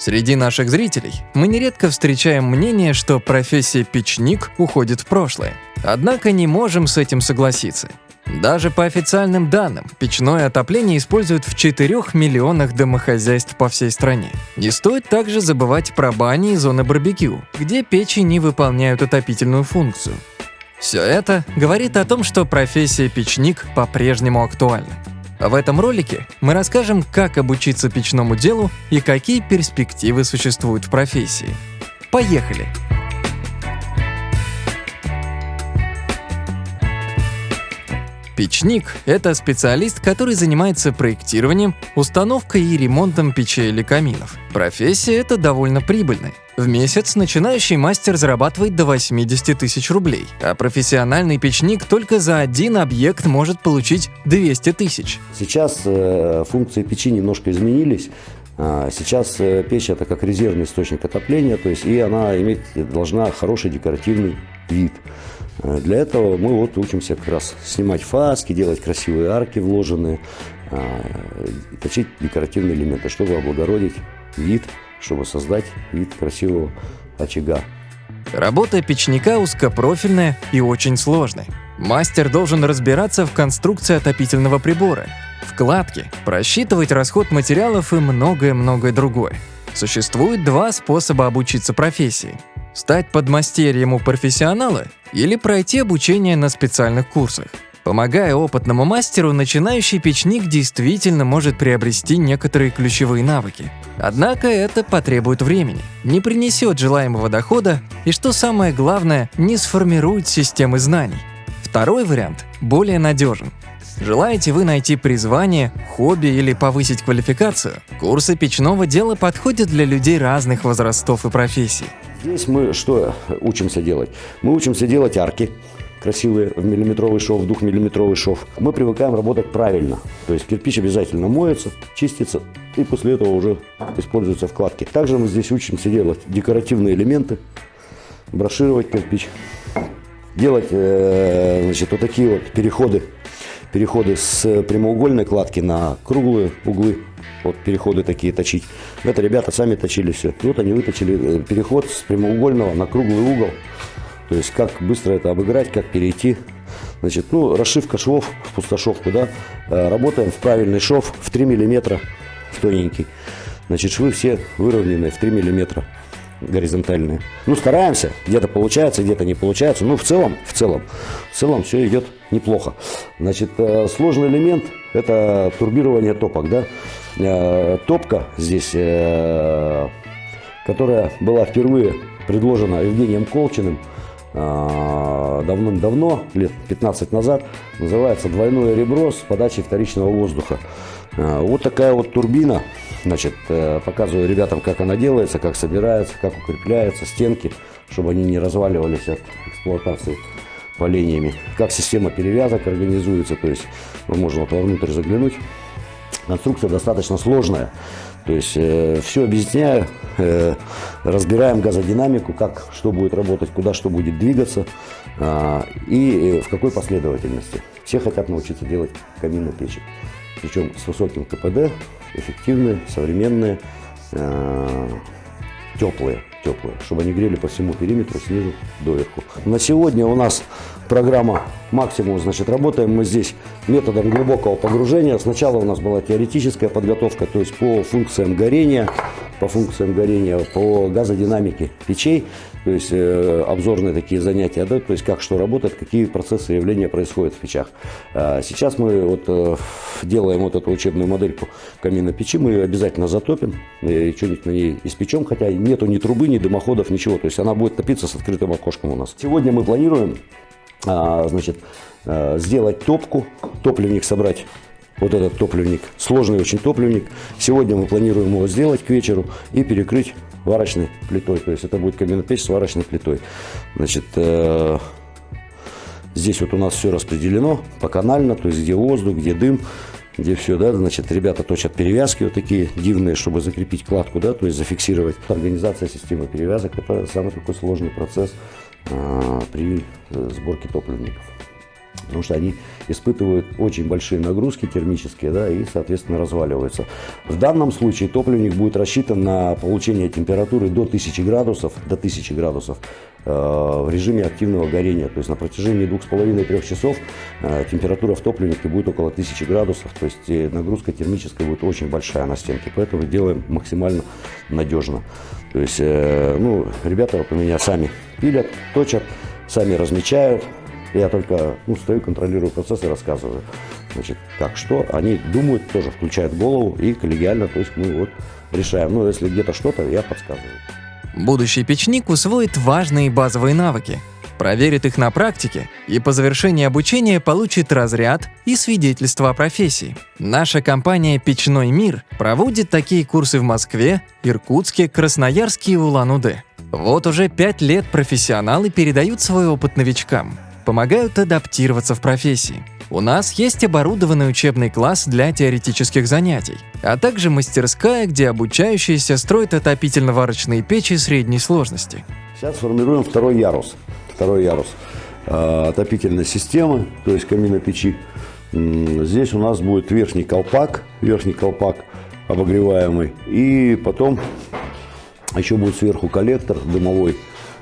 Среди наших зрителей мы нередко встречаем мнение, что профессия печник уходит в прошлое. Однако не можем с этим согласиться. Даже по официальным данным, печное отопление используют в 4 миллионах домохозяйств по всей стране. Не стоит также забывать про бани и зоны барбекю, где печи не выполняют отопительную функцию. Все это говорит о том, что профессия печник по-прежнему актуальна. В этом ролике мы расскажем, как обучиться печному делу и какие перспективы существуют в профессии. Поехали! Печник – это специалист, который занимается проектированием, установкой и ремонтом печей или каминов. Профессия эта довольно прибыльная. В месяц начинающий мастер зарабатывает до 80 тысяч рублей, а профессиональный печник только за один объект может получить 200 тысяч. Сейчас э, функции печи немножко изменились. А, сейчас э, печь это как резервный источник отопления, то есть и она иметь должна хороший декоративный вид. Э, для этого мы вот учимся как раз снимать фаски, делать красивые арки вложенные, а, точить декоративные элементы, чтобы облагородить вид, чтобы создать вид красивого очага. Работа печника узкопрофильная и очень сложная. Мастер должен разбираться в конструкции отопительного прибора, вкладке, просчитывать расход материалов и многое-многое другое. Существует два способа обучиться профессии – Стать подмастерьем у профессионала или пройти обучение на специальных курсах. Помогая опытному мастеру, начинающий печник действительно может приобрести некоторые ключевые навыки. Однако это потребует времени, не принесет желаемого дохода и, что самое главное, не сформирует системы знаний. Второй вариант более надежен. Желаете вы найти призвание, хобби или повысить квалификацию? Курсы печного дела подходят для людей разных возрастов и профессий. Здесь мы что учимся делать? Мы учимся делать арки красивые в миллиметровый шов, в двухмиллиметровый шов. Мы привыкаем работать правильно. То есть кирпич обязательно моется, чистится и после этого уже используются вкладки. Также мы здесь учимся делать декоративные элементы, брошировать кирпич, делать э, значит, вот такие вот переходы, переходы с прямоугольной кладки на круглые углы вот переходы такие точить. Это ребята сами точили все. Вот они выточили э, переход с прямоугольного на круглый угол. То есть как быстро это обыграть, как перейти. Значит, ну, расшивка швов в пустошовку, да. Э, работаем в правильный шов в 3 миллиметра, в тоненький. Значит, швы все выровненные в 3 миллиметра горизонтальные. Ну, стараемся, где-то получается, где-то не получается. Ну, в целом, в целом, в целом все идет неплохо. Значит, э, сложный элемент – это турбирование топок, да. Э, топка здесь, э, которая была впервые предложена Евгением Колчиным давным-давно, лет 15 назад, называется «Двойное ребро с подачей вторичного воздуха». Вот такая вот турбина, значит, показываю ребятам, как она делается, как собирается, как укрепляется, стенки, чтобы они не разваливались от эксплуатации полениями, как система перевязок организуется, то есть можно вот вовнутрь заглянуть, Конструкция достаточно сложная. То есть э, все объясняю, э, разбираем газодинамику, как что будет работать, куда что будет двигаться э, и э, в какой последовательности. Все хотят научиться делать каминные печи. Причем с высоким КПД, эффективные, современные, э, теплые, теплые, чтобы они грели по всему периметру снизу доверху. На сегодня у нас программа максимум, значит, работаем мы здесь методом глубокого погружения. Сначала у нас была теоретическая подготовка, то есть по функциям горения, по функциям горения, по газодинамике печей, то есть э, обзорные такие занятия, да, то есть как что работает, какие процессы явления происходят в печах. А сейчас мы вот э, делаем вот эту учебную модельку камина печи, мы ее обязательно затопим и что-нибудь на ней испечем, хотя нету ни трубы, ни дымоходов, ничего, то есть она будет топиться с открытым окошком у нас. Сегодня мы планируем а, значит, сделать топку, топливник собрать. Вот этот топливник, сложный очень топливник. Сегодня мы планируем его сделать к вечеру и перекрыть варочной плитой. То есть это будет каменопечь с варочной плитой. Значит, э, здесь вот у нас все распределено поканально, то есть где воздух, где дым, где все, да, значит, ребята точат перевязки вот такие дивные, чтобы закрепить кладку, да, то есть зафиксировать. Организация системы перевязок – это самый такой сложный процесс. А, при э, сборке топливников. Потому что они испытывают очень большие нагрузки термические, да, и, соответственно, разваливаются. В данном случае топливник будет рассчитан на получение температуры до 1000 градусов, до 1000 градусов э, в режиме активного горения. То есть на протяжении 2,5-3 часов э, температура в топливнике будет около 1000 градусов, то есть э, нагрузка термическая будет очень большая на стенке, поэтому делаем максимально надежно. То есть, э, ну, ребята вот у меня сами пилят, точат, сами размечают, я только ну, стою, контролирую процесс и рассказываю, значит, как что. Они думают, тоже включают голову и коллегиально, то есть мы вот решаем. Ну, если где-то что-то, я подсказываю. Будущий печник усвоит важные базовые навыки, проверит их на практике и по завершении обучения получит разряд и свидетельство о профессии. Наша компания «Печной мир» проводит такие курсы в Москве, Иркутске, Красноярске и Улан-Удэ. Вот уже пять лет профессионалы передают свой опыт новичкам – помогают адаптироваться в профессии. У нас есть оборудованный учебный класс для теоретических занятий, а также мастерская, где обучающиеся строят отопительно-варочные печи средней сложности. Сейчас формируем второй ярус. Второй ярус э, отопительной системы, то есть камина печи. Здесь у нас будет верхний колпак, верхний колпак обогреваемый, и потом еще будет сверху коллектор дымовой,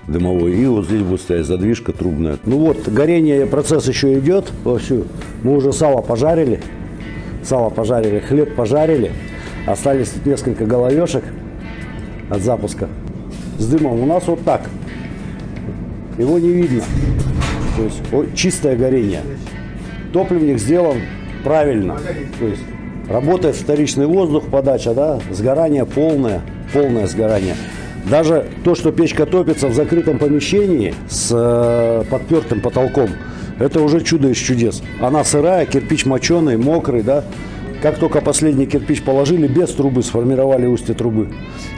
дымовой. И вот здесь будет стоять задвижка трубная. Ну вот, горение, процесс еще идет вовсю. Мы уже сало пожарили. Сало пожарили, хлеб пожарили. Остались несколько головешек от запуска. С дымом у нас вот так. Его не видно. То есть о, чистое горение. Топливник сделан правильно. То есть работает вторичный воздух, подача, да, сгорание полное, полное сгорание. Даже то, что печка топится в закрытом помещении с э, подпертым потолком, это уже чудо из чудес. Она сырая, кирпич моченый, мокрый, да. Как только последний кирпич положили, без трубы сформировали устье трубы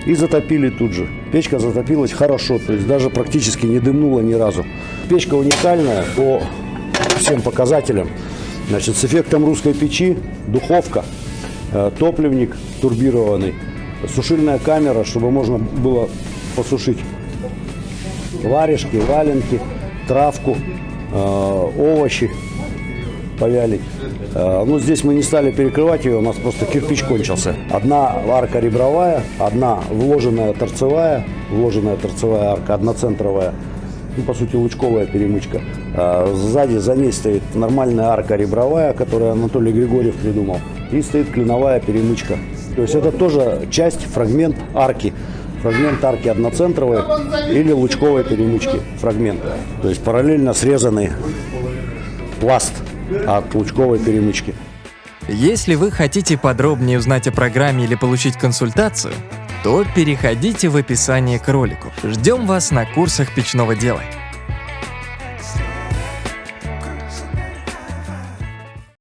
и затопили тут же. Печка затопилась хорошо, то есть даже практически не дымнула ни разу. Печка уникальная по всем показателям. Значит, с эффектом русской печи, духовка, э, топливник турбированный – сушильная камера, чтобы можно было посушить варежки, валенки, травку, э, овощи повялить. Э, ну, здесь мы не стали перекрывать ее, у нас просто кирпич кончился. Одна арка ребровая, одна вложенная торцевая, вложенная торцевая арка, одноцентровая, ну, по сути, лучковая перемычка. Э, сзади за ней стоит нормальная арка ребровая, которую Анатолий Григорьев придумал, и стоит клиновая перемычка то есть это тоже часть, фрагмент арки. Фрагмент арки одноцентровой или лучковой перемычки. Фрагмент. То есть параллельно срезанный пласт от лучковой перемычки. Если вы хотите подробнее узнать о программе или получить консультацию, то переходите в описание к ролику. Ждем вас на курсах печного дела.